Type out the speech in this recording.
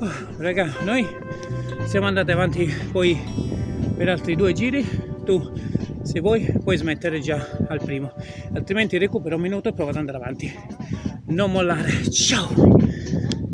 Oh, raga, noi siamo andati avanti poi per altri due giri. Tu, se vuoi, puoi smettere già al primo, altrimenti recupero un minuto e provo ad andare avanti. Non mollare. Ciao!